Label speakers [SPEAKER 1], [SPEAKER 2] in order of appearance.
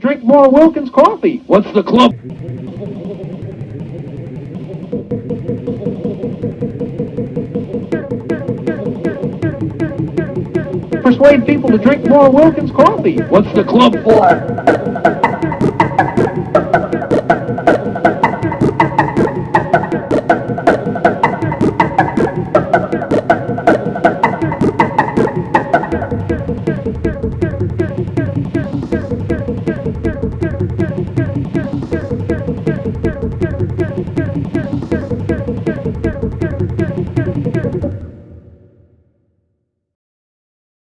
[SPEAKER 1] drink more Wilkins coffee.
[SPEAKER 2] What's the club?
[SPEAKER 1] Persuade people to drink more Wilkins coffee.
[SPEAKER 2] What's the club for?